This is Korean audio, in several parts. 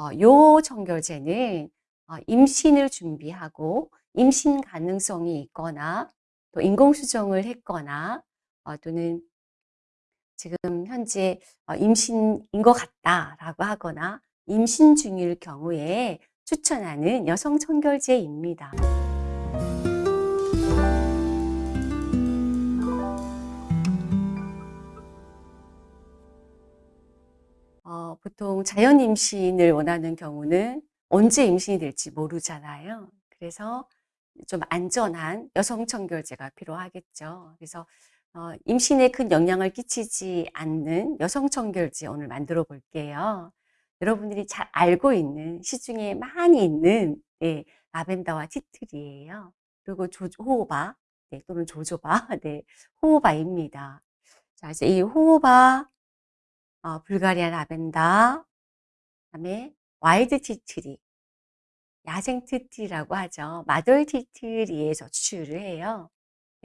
어, 요 청결제는 어, 임신을 준비하고 임신 가능성이 있거나 또 인공수정을 했거나 어, 또는 지금 현재 어, 임신인 것 같다라고 하거나 임신 중일 경우에 추천하는 여성 청결제입니다. 보통 자연 임신을 원하는 경우는 언제 임신이 될지 모르잖아요. 그래서 좀 안전한 여성 청결제가 필요하겠죠. 그래서 어, 임신에 큰 영향을 끼치지 않는 여성 청결제 오늘 만들어 볼게요. 여러분들이 잘 알고 있는 시중에 많이 있는 네, 라벤더와 티트리예요. 그리고 조, 호호바 네, 또는 조조바 네, 호호바입니다. 자, 그래서 이 호호바 어, 불가리아 라벤더 그다음에 wild tea tree 야생 tea tree라고 하죠. 마돌 tea tree에서 추출을 해요.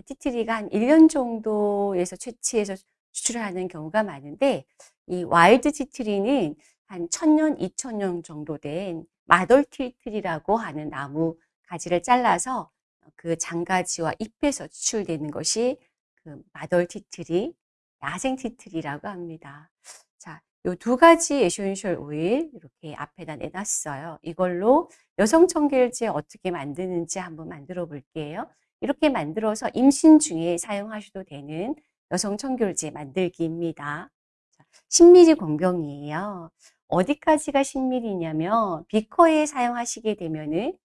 tea tree가 한 1년 정도에서 채취해서 추출하는 경우가 많은데 이 wild tea tree는 한 1000년, 2000년 정도 된 마돌 tea tree라고 하는 나무 가지를 잘라서 그 잔가지와 잎에서 추출되는 것이 그 마돌 tea tree, 야생 tea tree라고 합니다. 자, 요 두 가지 essential 오일 이렇게 앞에다 내놨어요. 이걸로 여성 청결제 어떻게 만드는지 한번 만들어 볼게요. 이렇게 만들어서 임신 중에 사용하셔도 되는 여성 청결제 만들기입니다. 10ml 공병이에요. 어디까지가 10ml냐면 비커에 사용하시게 되면은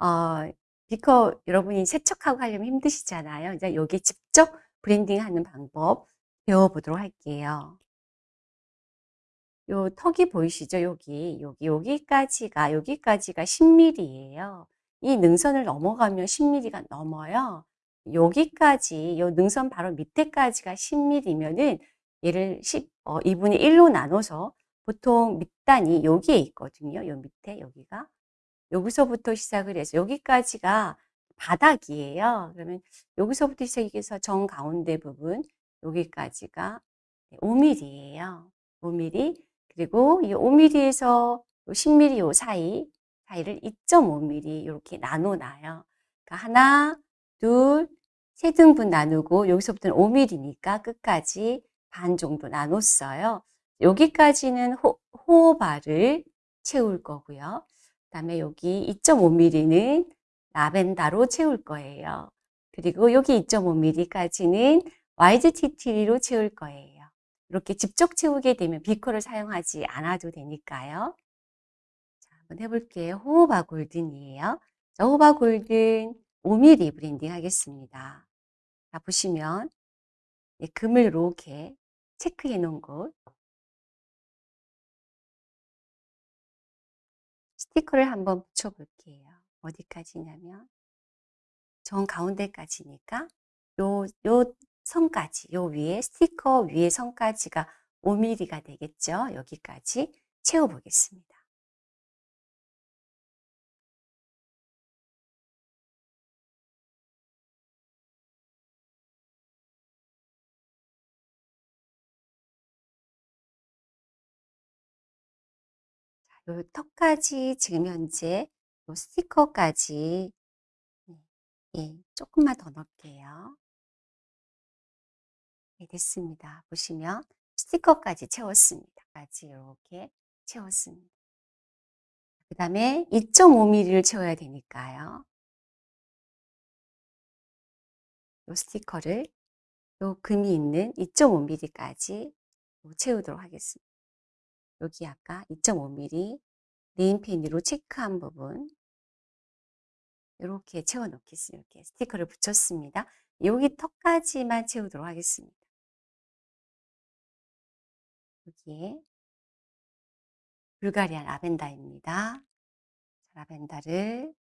어, 비커 여러분이 세척하고 하려면 힘드시잖아요. 이제 여기 직접 브랜딩하는 방법 배워보도록 할게요. 요 턱이 보이시죠? 여기, 여기, 여기까지가, 여기까지가 10mm예요. 이 능선을 넘어가면 10mm가 넘어요. 여기까지, 요 능선 바로 밑에까지가 10mm면은 얘를 10, 어, 2분의 1로 나눠서 보통 밑단이 여기에 있거든요. 요 밑에, 여기가. 여기서부터 시작을 해서 여기까지가 바닥이에요. 그러면 여기서부터 시작해서 정 가운데 부분, 여기까지가 5mm예요. 5mm. 그리고 이 5mm에서 10mm 요 사이, 사이를 2.5mm 이렇게 나눠놔요. 그러니까 하나, 둘, 세 등분 나누고 여기서부터는 5mm니까 끝까지 반 정도 나눴어요. 여기까지는 호, 호호바를 채울 거고요. 그 다음에 여기 2.5mm는 라벤더로 채울 거예요. 그리고 여기 2.5mm까지는 wild tea tree로 채울 거예요. 이렇게 직접 채우게 되면 비커를 사용하지 않아도 되니까요. 자, 한번 해볼게요. 호호바 golden이에요. 자, 호호바 golden 5mm blending 하겠습니다. 자, 보시면 네, 금을 이렇게 체크해 놓은 곳 스티커를 한번 붙여볼게요. 어디까지냐면 정 가운데까지니까 요, 요 선까지 요 위에 스티커 위에 선까지가 5mm가 되겠죠. 여기까지 채워 보겠습니다. 요 턱까지 지금 현재 요 스티커까지 예, 조금만 더 넣을게요. 네, 됐습니다. 보시면 스티커까지 채웠습니다. 까지 이렇게 채웠습니다. 그 다음에 2.5mm를 채워야 되니까요. 이 스티커를 요 금이 있는 2.5mm까지 채우도록 하겠습니다. 여기 아까 2.5mm 네임펜으로 체크한 부분 이렇게 채워 놓겠습니다. 이렇게 스티커를 붙였습니다. 여기 턱까지만 채우도록 하겠습니다. 여기에 불가리아 라벤더입니다. 라벤더를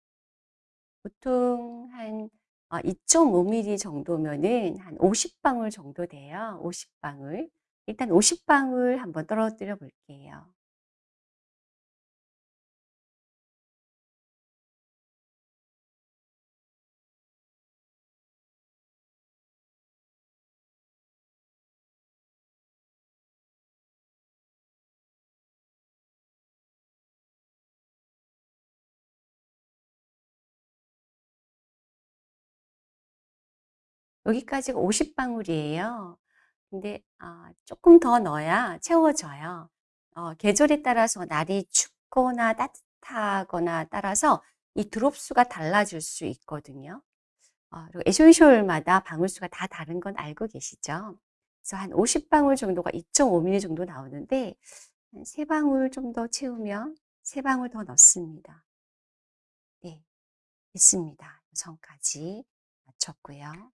보통 한 2.5mm 어, 정도면은 한 50방울 정도 돼요. 50방울. 일단 50방울 한번 떨어뜨려 볼게요. 여기까지가 50 방울이에요. 근데 아 쪼끔 더 넣어야 채워져요. 어 계절에 따라서 날이 춥거나 따뜻하거나 따라서 이 드롭 수가 달라질 수 있거든요. 어 그리고 에센셜마다 방울 수가 다 다른 건 알고 계시죠? 그래서 한 50 방울 정도가 2.5 밀리 정도 나오는데 한 3 방울 좀 더 채우면 3 방울 더 넣습니다. 네. 됐습니다. 선까지 맞췄고요.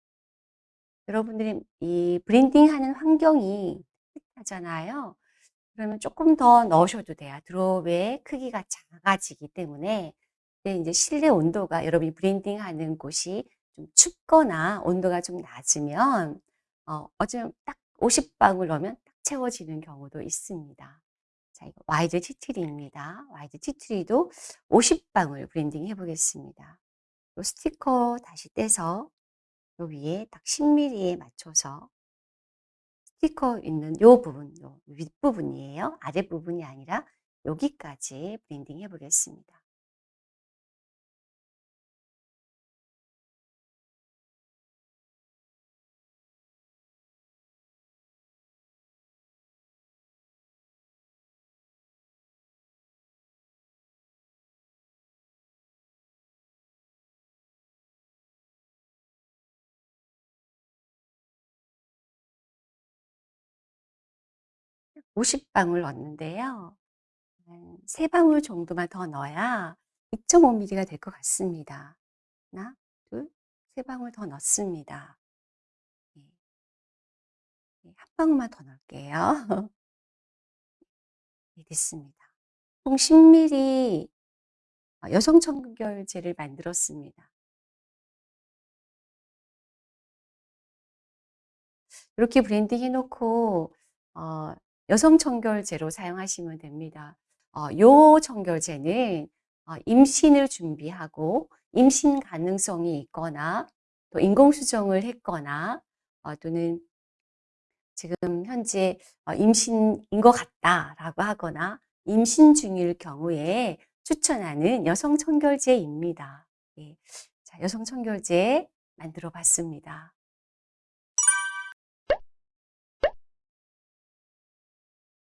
여러분들이 이 브랜딩하는 환경이 하잖아요. 그러면 쪼끔 더 넣으셔도 돼요. 드롭의 크기가 작아지기 때문에. 인제 실내 온도가 여러분이 브랜딩하는 곳이 좀 춥거나 온도가 좀 낮으면 어 어쩌면 딱 50 방울 넣으면 딱 채워지는 경우도 있습니다. 자 이거 wild tea tree입니다. wild tea tree도 50 방울 blending 해 보겠습니다. 요 스티커 다시 떼서 요 위에 딱 10 밀리에 맞춰서 스티커 있는 요 부분, 요 윗부분이에요. 아랫부분이 아니라 여기까지 blending 해 보겠습니다. 50 방울 넣었는데요. 한 3 방울 정도만 더 넣어야 2.5 밀리가 될 것 같습니다. 1, 2, 3 방울 더 넣습니다. 네. 네1 방울만 더 넣을게요. 네 됐습니다. 총 10 밀리 어 여성 청결제를 만들었습니다. 이렇게 blending 해 놓고 어 여성 청결제로 사용하시면 됩니다. 어 요 청결제는 어 임신을 준비하고 임신 가능성이 있거나 또 인공수정을 했거나 어 또는 지금 현재 어 "임신인 것 같다."라고 하거나 임신 중일 경우에 추천하는 여성 청결제입니다. 예. 자 여성 청결제 만들어 봤습니다.